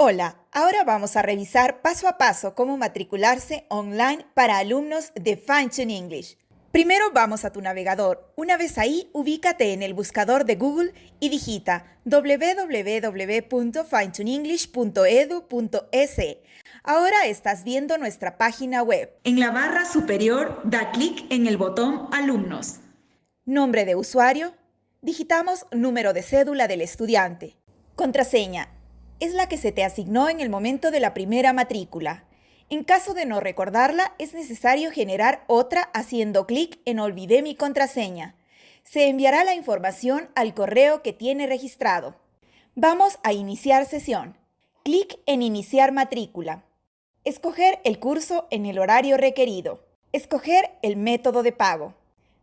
Hola, ahora vamos a revisar paso a paso cómo matricularse online para alumnos de Fine English. Primero vamos a tu navegador. Una vez ahí, ubícate en el buscador de Google y digita www.finetunenglish.edu.es. Ahora estás viendo nuestra página web. En la barra superior, da clic en el botón Alumnos. Nombre de usuario. Digitamos número de cédula del estudiante. Contraseña es la que se te asignó en el momento de la primera matrícula. En caso de no recordarla, es necesario generar otra haciendo clic en Olvidé mi contraseña. Se enviará la información al correo que tiene registrado. Vamos a iniciar sesión. Clic en Iniciar matrícula. Escoger el curso en el horario requerido. Escoger el método de pago.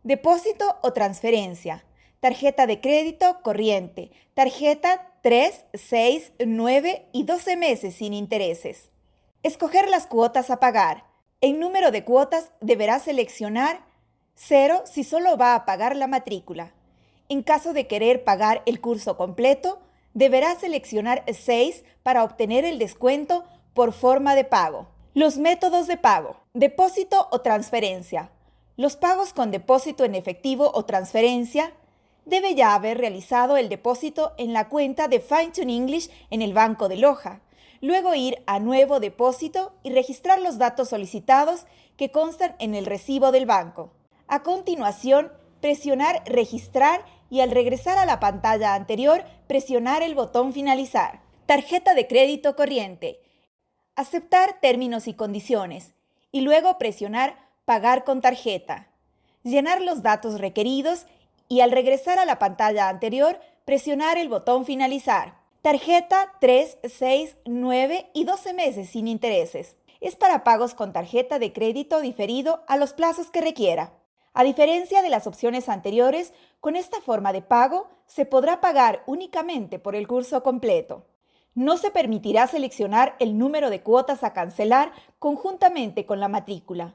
Depósito o transferencia. Tarjeta de crédito corriente. Tarjeta 3, 6, 9 y 12 meses sin intereses. Escoger las cuotas a pagar. En número de cuotas deberá seleccionar 0 si solo va a pagar la matrícula. En caso de querer pagar el curso completo, deberá seleccionar 6 para obtener el descuento por forma de pago. Los métodos de pago. Depósito o transferencia. Los pagos con depósito en efectivo o transferencia debe ya haber realizado el depósito en la cuenta de Fine English en el Banco de Loja. Luego ir a Nuevo Depósito y registrar los datos solicitados que constan en el recibo del banco. A continuación, presionar Registrar y al regresar a la pantalla anterior, presionar el botón Finalizar. Tarjeta de crédito corriente. Aceptar términos y condiciones y luego presionar Pagar con tarjeta. Llenar los datos requeridos y al regresar a la pantalla anterior, presionar el botón Finalizar. Tarjeta 3, 6, 9 y 12 meses sin intereses. Es para pagos con tarjeta de crédito diferido a los plazos que requiera. A diferencia de las opciones anteriores, con esta forma de pago se podrá pagar únicamente por el curso completo. No se permitirá seleccionar el número de cuotas a cancelar conjuntamente con la matrícula.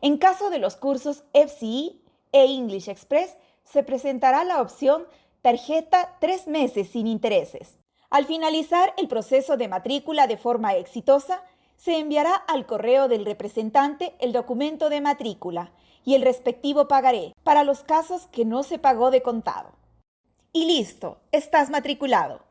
En caso de los cursos FCE, e English Express se presentará la opción tarjeta tres meses sin intereses. Al finalizar el proceso de matrícula de forma exitosa, se enviará al correo del representante el documento de matrícula y el respectivo pagaré para los casos que no se pagó de contado. Y listo, estás matriculado.